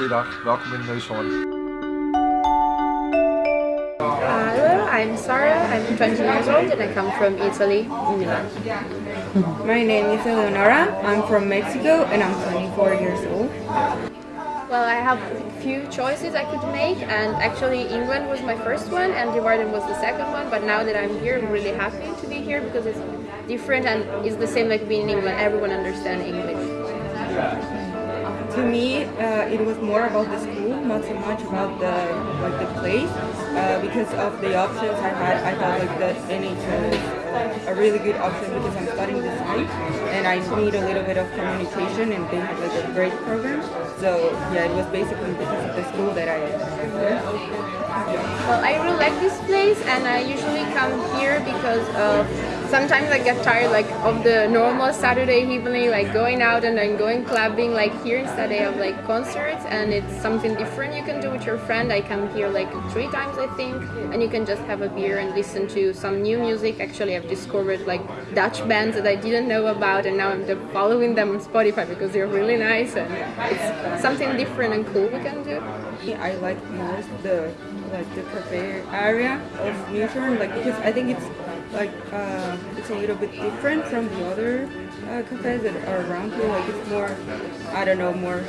goeiedag. Welkom in Neushoorn. Hello, I'm Sarah. I'm 20 years old and I come from Italy, Milan. My name is Eleonora. I'm from Mexico and I'm 24 years old. Well, I have a few choices I could make and actually England was my first one and Leeuwarden was the second one but now that I'm here I'm really happy to be here because it's different and it's the same like being in England, everyone understands English. To me, uh, it was more about the school, not so much about the like the place, uh, because of the options I had. I thought like that NHS is a really good option because I'm studying design and I need a little bit of communication, and they have like a great program. So yeah, it was basically because the school that I. Well, I really like this place and I usually come here because of sometimes I get tired like of the normal Saturday evening like going out and then going clubbing like here instead I have like concerts and it's something different you can do with your friend. I come here like three times I think and you can just have a beer and listen to some new music. Actually I've discovered like Dutch bands that I didn't know about and now I'm following them on Spotify because they're really nice and it's something different and cool we can do I like most the like the cafe area of Neushoorn like because I think it's like uh, it's a little bit different from the other uh, cafes that are around here. Like it's more, I don't know, more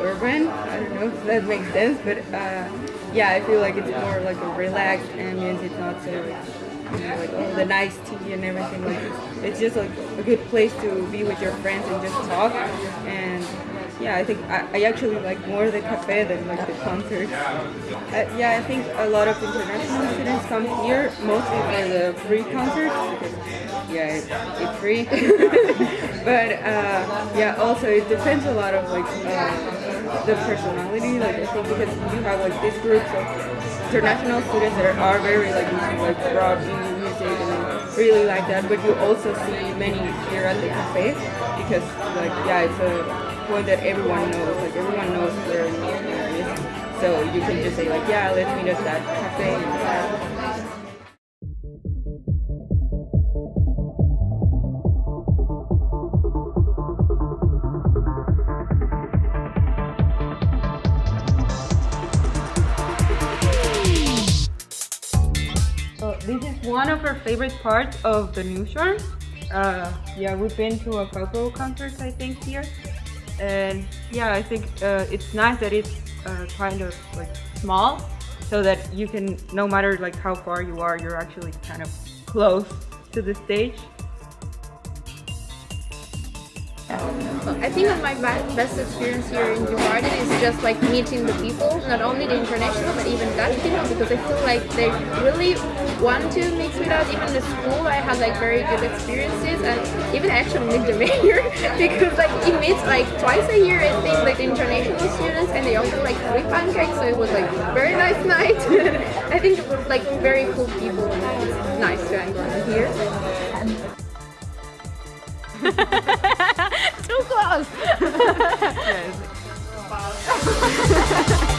urban. I don't know if that makes sense, but uh, yeah, I feel like it's more like a relaxed ambience. It's not so you know, like oh, the nice tea and everything. Like it's, it's just like a good place to be with your friends and just talk and yeah, I think I, I, actually like more the cafe than like the concert. Uh, yeah, I think a lot of international students come here mostly for the free concerts because yeah, it, it's free. but uh, yeah, also it depends a lot of like uh, the personality. Like I think because you have like these groups of international students that are very like like rock music and really like that. But you also see many here at the cafe because like yeah, it's a point that everyone knows. Like everyone knows where North is. So you can just say like, yeah, let's meet at that cafe. So this is one of our favorite parts of the Neushoorn. Uh, yeah, we've been to a couple concerts I think here and yeah I think uh, it's nice that it's uh, kind of like small so that you can no matter like how far you are you're actually kind of close to the stage I think that my best experience here in Leeuwarden is just like meeting the people, not only the international but even Dutch people because I feel like they really want to mix with us. Even the school I had like very good experiences and even actually meet the mayor because like he meets like twice a year I think like international students and they offer like free pancakes so it was like very nice night. I think it was like very cool people and it's nice to hang around here. Close. yes.